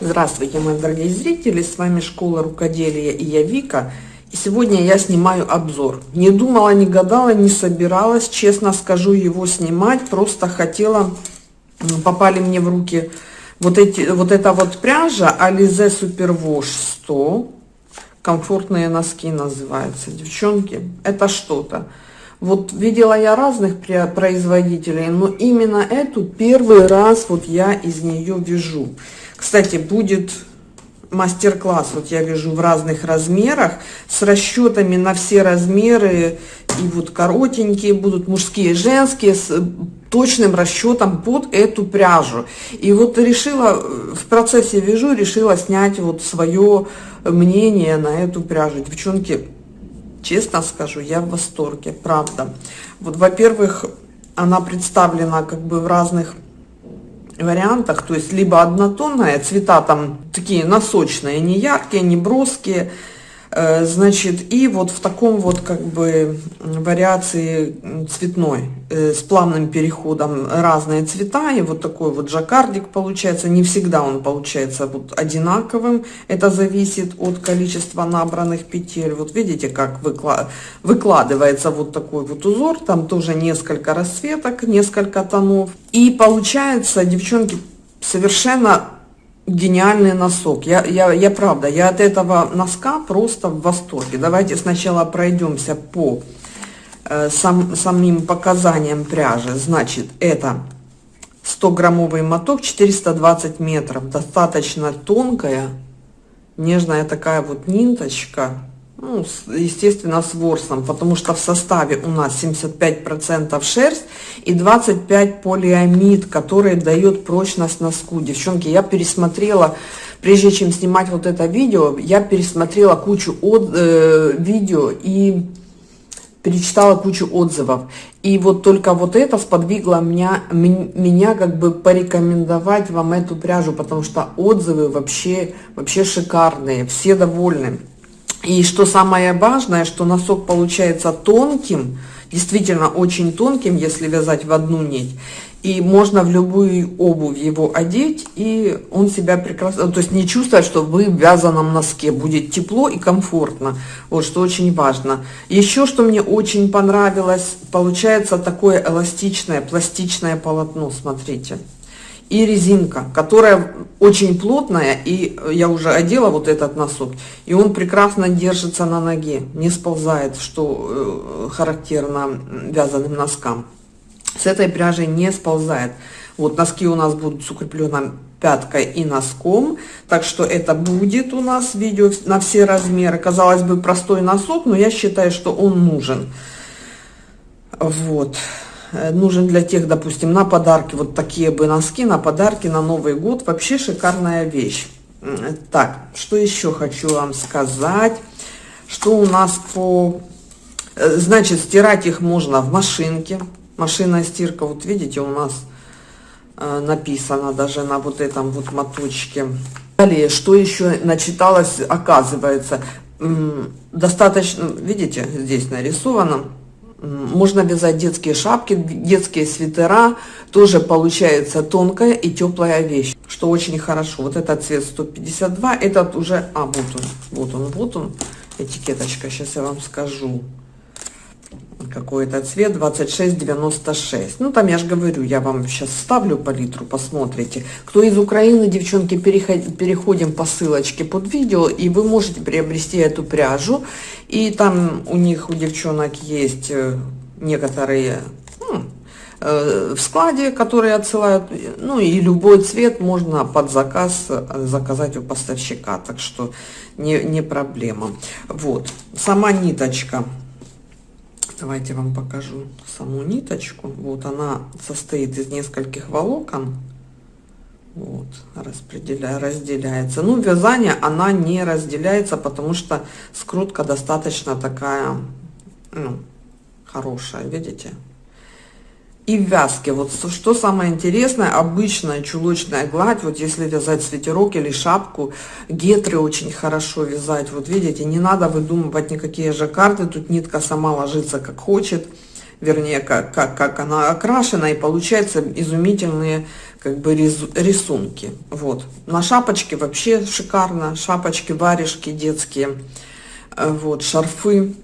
Здравствуйте, мои дорогие зрители, с вами Школа Рукоделия и я Вика. И сегодня я снимаю обзор. Не думала, не гадала, не собиралась, честно скажу, его снимать. Просто хотела, попали мне в руки вот, эти, вот эта вот пряжа Alize Superwash 100. Комфортные носки называются. Девчонки, это что-то. Вот видела я разных производителей, но именно эту первый раз вот я из нее вяжу. Кстати, будет мастер-класс, вот я вяжу в разных размерах, с расчетами на все размеры, и вот коротенькие будут, мужские, женские, с точным расчетом под эту пряжу. И вот решила, в процессе вяжу, решила снять вот свое мнение на эту пряжу. Девчонки, Честно скажу, я в восторге, правда. Вот, во-первых, она представлена как бы в разных вариантах, то есть либо однотонная, цвета там такие носочные, не яркие, не броские, значит, и вот в таком вот как бы вариации цветной, э, с плавным переходом разные цвета, и вот такой вот жаккардик получается, не всегда он получается вот одинаковым, это зависит от количества набранных петель, вот видите, как выкладывается вот такой вот узор, там тоже несколько расцветок, несколько тонов, и получается, девчонки, совершенно гениальный носок. Я, я, я правда, я от этого носка просто в восторге. Давайте сначала пройдемся по э, сам, самим показаниям пряжи. Значит, это 100 граммовый моток, 420 метров, достаточно тонкая, нежная такая вот ниточка ну, естественно, с ворсом, потому что в составе у нас 75% шерсть и 25 полиамид, который дает прочность носку. Девчонки, я пересмотрела, прежде чем снимать вот это видео, я пересмотрела кучу от, э, видео и перечитала кучу отзывов. И вот только вот это сподвигло меня, меня как бы порекомендовать вам эту пряжу, потому что отзывы вообще, вообще шикарные, все довольны. И что самое важное, что носок получается тонким, действительно очень тонким, если вязать в одну нить. И можно в любую обувь его одеть, и он себя прекрасно, то есть не чувствовать, что вы в вязаном носке, будет тепло и комфортно, вот что очень важно. Еще что мне очень понравилось, получается такое эластичное, пластичное полотно, смотрите и резинка, которая очень плотная, и я уже одела вот этот носок, и он прекрасно держится на ноге, не сползает, что э, характерно вязаным носкам. С этой пряжей не сползает. Вот носки у нас будут с укрепленным пяткой и носком, так что это будет у нас видео на все размеры. Казалось бы, простой носок, но я считаю, что он нужен. Вот. Э, нужен для тех, допустим, на подарки, вот такие бы носки, на подарки, на Новый год. Вообще шикарная вещь. Так, что еще хочу вам сказать. Что у нас по... Э, значит, стирать их можно в машинке. Машинная стирка, вот видите, у нас э, написано даже на вот этом вот моточке. Далее, что еще начиталось, оказывается, достаточно, видите, здесь нарисовано, можно вязать детские шапки, детские свитера, тоже получается тонкая и теплая вещь, что очень хорошо. Вот этот цвет 152, этот уже, а, вот он, вот он, вот он, этикеточка, сейчас я вам скажу какой-то цвет 2696 ну там я же говорю я вам сейчас ставлю палитру посмотрите. Кто из украины девчонки переход, переходим по ссылочке под видео и вы можете приобрести эту пряжу. И там у них у девчонок есть э, некоторые ну, э, в складе которые отсылают. Ну и любой цвет можно под заказ э, заказать у поставщика так что не, не проблема. Вот. Сама ниточка Давайте вам покажу саму ниточку. Вот она состоит из нескольких волокон. Вот, распределяя, разделяется. Ну, вязание она не разделяется, потому что скрутка достаточно такая, ну, хорошая, видите? И в вязке. Вот что самое интересное, обычная чулочная гладь, вот если вязать свитерок или шапку, гетры очень хорошо вязать. Вот видите, не надо выдумывать никакие жаккарды, тут нитка сама ложится как хочет. вернее, как, как, как она окрашена, и получается изумительные как бы рисунки. Вот. На шапочке вообще шикарно. Шапочки, варежки детские, э, вот, шарфы.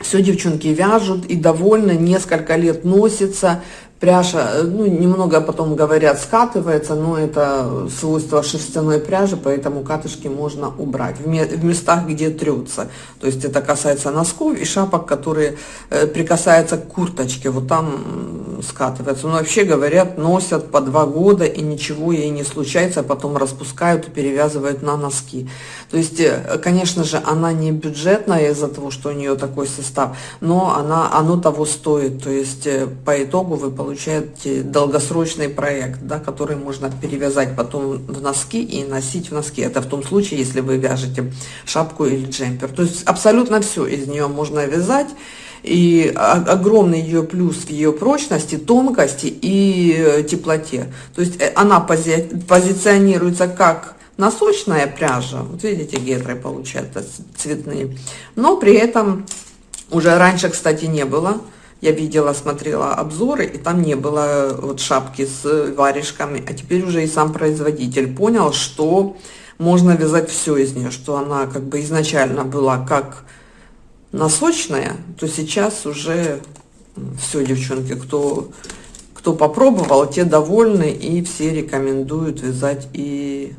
Все девчонки вяжут и довольны, несколько лет носится пряжа, э, ну, немного потом говорят скатывается, но это свойство шерстяной пряжи, поэтому катышки можно убрать в, местах, где трется. То есть это касается носков и шапок, которые э, прикасаются к курточке, вот там скатывается. Но вообще говорят, носят по два года и ничего ей не случается, а потом распускают и перевязывают на носки. То есть, э, конечно же, она не бюджетная из-за того, что у нее такой состав, но она, оно того стоит. То есть по итогу вы получаете получаете долгосрочный проект, да, который можно перевязать потом в носки и носить в носки. Это в том случае, если вы вяжете шапку или джемпер. То есть абсолютно все из нее можно вязать. И огромный ее плюс в ее прочности, тонкости и э, теплоте. То есть э, она пози позиционируется как носочная пряжа, вот видите, гетры получаются цветные, но при этом уже раньше, кстати, не было я видела, смотрела обзоры, и там не было э, вот шапки с варежками, а теперь уже и сам производитель понял, что можно вязать все из нее, что она как бы изначально была как носочная, то сейчас уже все, девчонки, кто, кто попробовал, те довольны, и все рекомендуют вязать и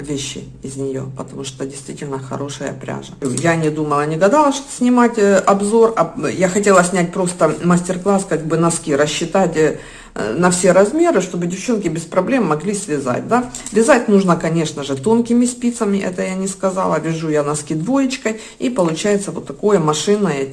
вещи из нее, потому что действительно хорошая пряжа. Я не думала, не гадала, что снимать э, обзор, а я хотела снять просто мастер-класс, как бы носки, рассчитать э, на все размеры, чтобы девчонки без проблем могли связать, да. Вязать нужно, конечно же, тонкими спицами, это я не сказала, вяжу я носки двоечкой, и получается вот такое машинное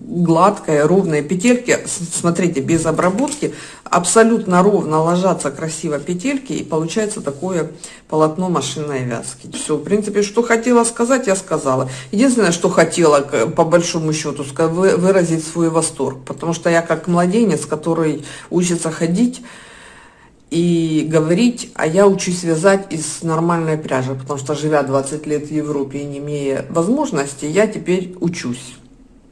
гладкая, ровная петельки, смотрите, без обработки, абсолютно ровно ложатся красиво петельки, и получается такое полотно машинной вязки. Все, в принципе, что хотела сказать, я сказала. Единственное, что хотела, по большому счету, выразить свой восторг, потому что я как младенец, который учится ходить, и говорить, а я учусь вязать из нормальной пряжи, потому что живя 20 лет в Европе и не имея возможности, я теперь учусь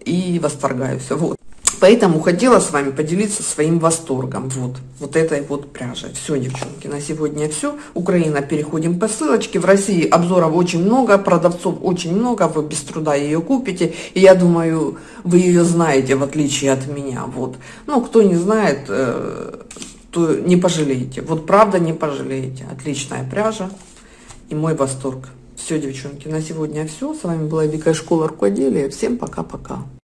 и восторгаюсь. Вот. Поэтому хотела с вами поделиться своим восторгом вот, вот этой вот пряжей. Все, девчонки, на сегодня все. Украина, переходим по ссылочке. В России обзоров очень много, продавцов очень много, вы без труда ее купите. И я думаю, вы ее знаете, в отличие от меня. Вот. Ну, кто не знает, э, то не пожалеете. Вот правда не пожалеете. Отличная пряжа и мой восторг. Все, девчонки, на сегодня все. С вами была Вика Школа Рукоделия. Всем пока-пока.